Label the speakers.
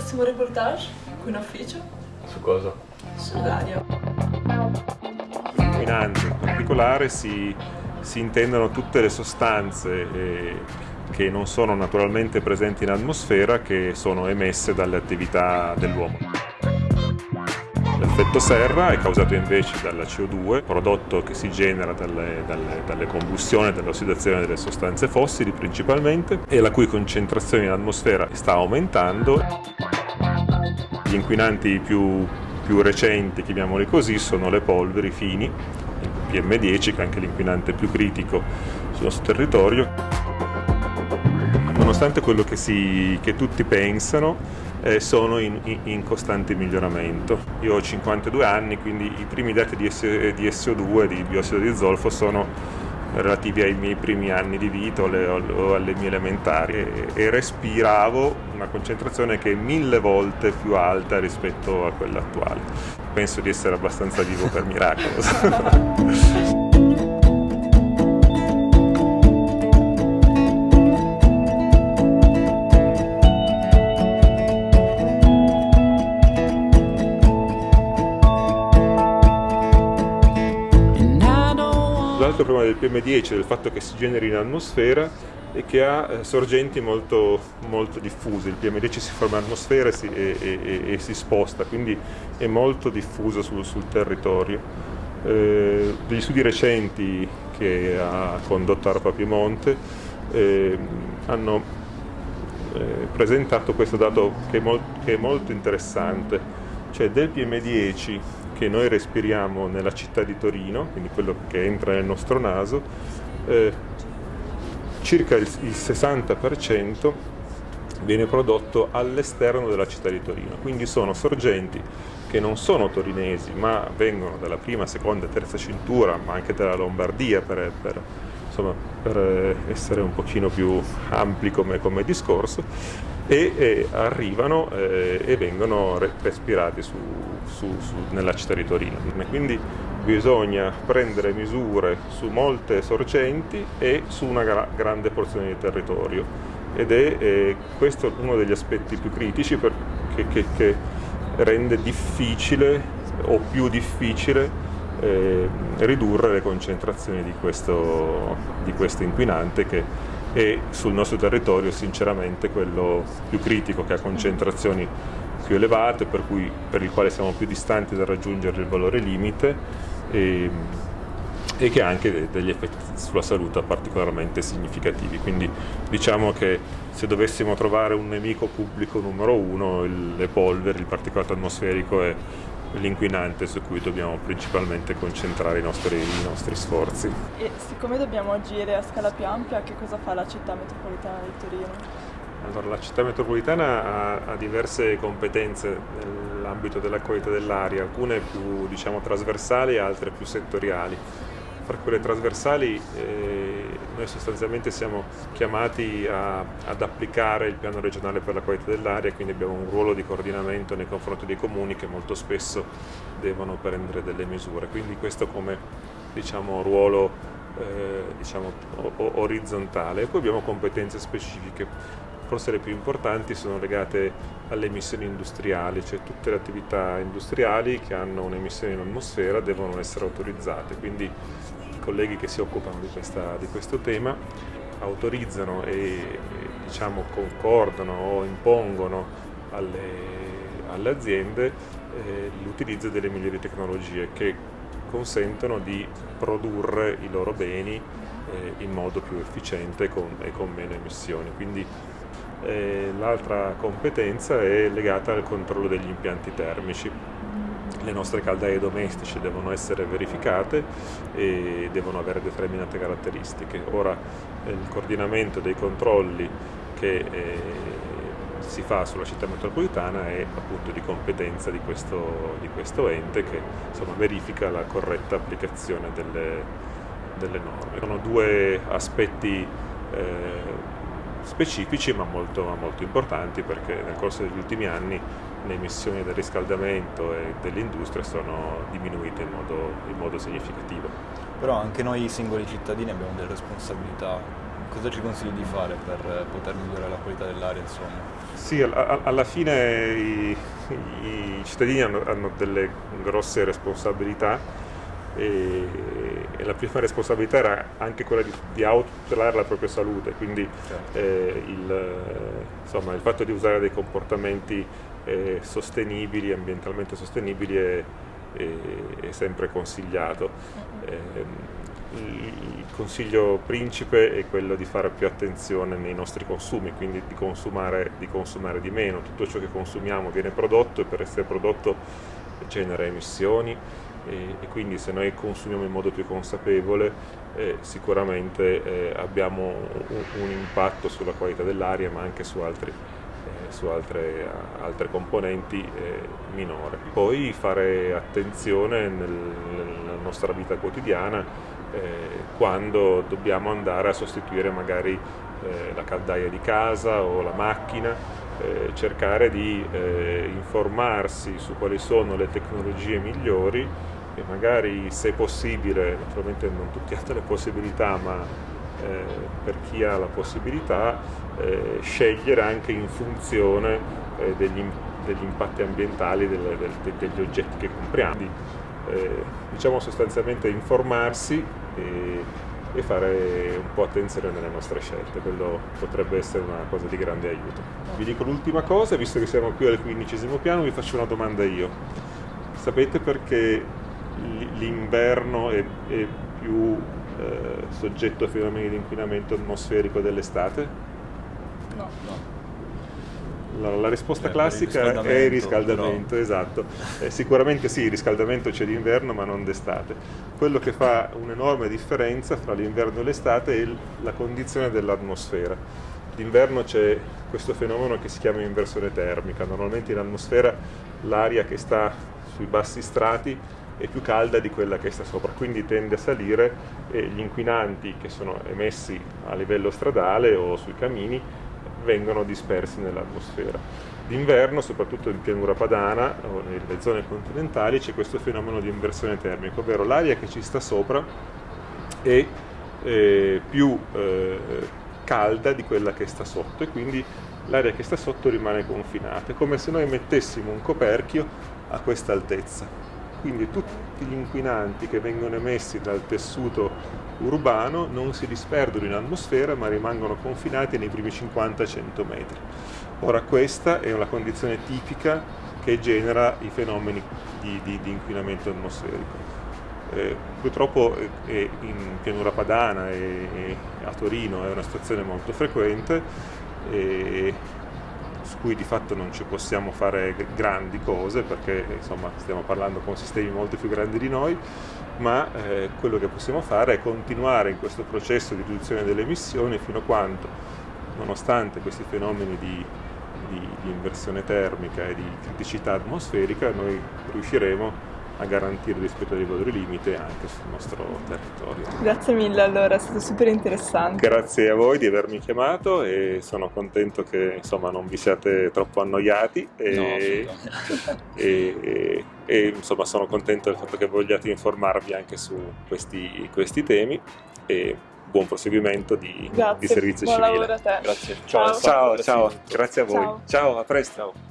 Speaker 1: facessimo un reportage qui in ufficio?
Speaker 2: Su cosa?
Speaker 1: Sull'aria.
Speaker 3: Inquinanti in particolare si, si intendono tutte le sostanze eh, che non sono naturalmente presenti in atmosfera che sono emesse dalle attività dell'uomo. L'effetto serra è causato invece dalla CO2, prodotto che si genera dalle, dalle, dalle combustioni e dall'ossidazione delle sostanze fossili principalmente e la cui concentrazione in atmosfera sta aumentando. Gli inquinanti più, più recenti, chiamiamoli così, sono le polveri fini, il PM10 che è anche l'inquinante più critico sul nostro territorio. Nonostante quello che, si, che tutti pensano, eh, sono in, in, costante miglioramento. Io ho 52 anni, quindi i primi dati di, di SO2, di biossido di zolfo, sono relativi ai miei primi anni di vita o, le, o alle mie elementari e, e, respiravo una concentrazione che è mille volte più alta rispetto a quella attuale. Penso di essere abbastanza vivo per miracolo. L'altro problema del PM10 è il fatto che si generi in atmosfera e che ha eh, sorgenti molto, molto diffuse. Il PM10 si forma in atmosfera e si, e, e, e si sposta, quindi è molto diffuso sul, sul territorio. Eh, degli studi recenti che ha condotto ARPA Piemonte eh, hanno eh, presentato questo dato che è, molt, che è molto interessante, cioè del PM10 che noi respiriamo nella città di Torino, quindi quello che entra nel nostro naso, eh, circa il, il 60% viene prodotto all'esterno della città di Torino, quindi sono sorgenti che non sono torinesi ma vengono dalla prima, seconda terza cintura, ma anche dalla Lombardia per, per, insomma, per essere un pochino più ampli come, come discorso e, e arrivano eh, e vengono respirati su, su, su, nella città di Torino. Quindi bisogna prendere misure su molte sorgenti e su una gra grande porzione di territorio ed è eh, questo uno degli aspetti più critici perché, che, che rende difficile o più difficile eh, ridurre le concentrazioni di questo, di questo inquinante che e sul nostro territorio sinceramente quello più critico che ha concentrazioni più elevate per, cui, per il quale siamo più distanti da raggiungere il valore limite e, e che ha anche degli effetti sulla salute particolarmente significativi. Quindi diciamo che se dovessimo trovare un nemico pubblico numero uno, il, le polveri, il particolato atmosferico è l'inquinante su cui dobbiamo principalmente concentrare i nostri, i nostri, sforzi.
Speaker 1: E siccome dobbiamo agire a scala più ampia, che cosa fa la città metropolitana di Torino?
Speaker 3: Allora, la città metropolitana ha, ha diverse competenze nell'ambito della qualità dell'aria, alcune più diciamo, trasversali e altre più settoriali. Per quelle trasversali eh, noi sostanzialmente siamo chiamati a, ad applicare il piano regionale per la qualità dell'aria, quindi abbiamo un ruolo di coordinamento nei confronti dei comuni che molto spesso devono prendere delle misure. Quindi questo come diciamo, ruolo eh, diciamo, orizzontale. Poi abbiamo competenze specifiche forse le più importanti sono legate alle emissioni industriali, cioè tutte le attività industriali che hanno un'emissione in atmosfera devono essere autorizzate, quindi colleghi che si occupano di, questa, di questo tema autorizzano e diciamo, concordano o impongono alle, alle aziende eh, l'utilizzo delle migliori tecnologie che consentono di produrre i loro beni eh, in modo più efficiente con, e con meno emissioni. Quindi l'altra competenza è legata al controllo degli impianti termici. Le nostre caldaie domestiche devono essere verificate e devono avere determinate caratteristiche. Ora il coordinamento dei controlli che eh, si fa sulla città metropolitana è appunto di competenza di questo, di questo ente che insomma, verifica la corretta applicazione delle, delle norme. Sono due aspetti eh, specifici ma molto, molto, importanti perché nel corso degli ultimi anni le emissioni del riscaldamento e dell'industria sono diminuite in modo, in modo significativo.
Speaker 2: Però anche noi singoli cittadini abbiamo delle responsabilità cosa ci consigli di fare per poter migliorare la qualità dell'aria insomma?
Speaker 3: Sì, alla fine i, i cittadini hanno, hanno, delle grosse responsabilità e, e, la prima responsabilità era anche quella di, di autotutelare la propria salute, quindi certo. eh, il, insomma, il, fatto di usare dei comportamenti eh, sostenibili, ambientalmente sostenibili è, è, è sempre consigliato. Eh, il consiglio principe è quello di fare più attenzione nei nostri consumi, quindi di consumare, di consumare di meno. Tutto ciò che consumiamo viene prodotto e per essere prodotto genera emissioni e, e quindi se noi consumiamo in modo più consapevole eh, sicuramente eh, abbiamo un, un, impatto sulla qualità dell'aria ma anche su, altri, su altre, altre, componenti eh, minore. Poi fare attenzione nel, nella nostra vita quotidiana eh, quando dobbiamo andare a sostituire magari eh, la caldaia di casa o la macchina, eh, cercare di eh, informarsi su quali sono le tecnologie migliori e magari se possibile, naturalmente non tutti hanno le possibilità, ma eh, per chi ha la possibilità, eh, scegliere anche in funzione degli, degli, impatti ambientali del, del, degli oggetti che compriamo eh, diciamo sostanzialmente informarsi e, e, fare un po' attenzione nelle nostre scelte, quello potrebbe essere una cosa di grande aiuto. Vi dico l'ultima cosa, visto che siamo qui al quindicesimo piano, vi faccio una domanda io. Sapete perché l'inverno è, è, più eh, soggetto a fenomeni di inquinamento atmosferico dell'estate?
Speaker 1: No. no.
Speaker 3: La, la risposta eh, classica è il riscaldamento, però... esatto. Eh, sicuramente sì, il riscaldamento c'è d'inverno ma non d'estate. Quello che fa un'enorme differenza fra l'inverno e l'estate è la condizione dell'atmosfera. D'inverno c'è questo fenomeno che si chiama inversione termica. Normalmente in atmosfera l'aria che sta sui bassi strati è più calda di quella che sta sopra, quindi tende a salire e gli inquinanti che sono emessi a livello stradale o sui camini vengono dispersi nell'atmosfera. D'inverno, soprattutto in pianura padana o nelle zone continentali, c'è questo fenomeno di inversione termica, ovvero l'aria che ci sta sopra è eh, più eh, calda di quella che sta sotto e quindi l'aria che sta sotto rimane confinata. È come se noi mettessimo un coperchio a questa altezza quindi tutti gli inquinanti che vengono emessi dal tessuto urbano non si disperdono in atmosfera ma rimangono confinati nei primi 50-100 metri. Ora questa è una condizione tipica che genera i fenomeni di, di, di inquinamento atmosferico. Eh, purtroppo eh, in pianura padana e, a Torino è una situazione molto frequente e su cui di fatto non ci possiamo fare grandi cose perché insomma stiamo parlando con sistemi molto più grandi di noi, ma eh, quello che possiamo fare è continuare in questo processo di riduzione delle emissioni fino a quando, nonostante questi fenomeni di, di, di inversione termica e di criticità atmosferica, noi riusciremo a garantire il rispetto dei valori limite anche sul nostro territorio.
Speaker 1: Grazie mille allora, è stato super interessante.
Speaker 3: Grazie a voi di avermi chiamato e sono contento che insomma non vi siate troppo annoiati e, no, e, e, e insomma sono contento del fatto che vogliate informarvi anche su questi, questi temi e buon proseguimento di,
Speaker 1: Grazie,
Speaker 3: di servizio
Speaker 1: buon
Speaker 3: civile.
Speaker 1: lavoro a te.
Speaker 2: Grazie.
Speaker 3: Ciao, ciao, ciao, ciao. grazie a voi. Ciao, ciao a presto. Ciao.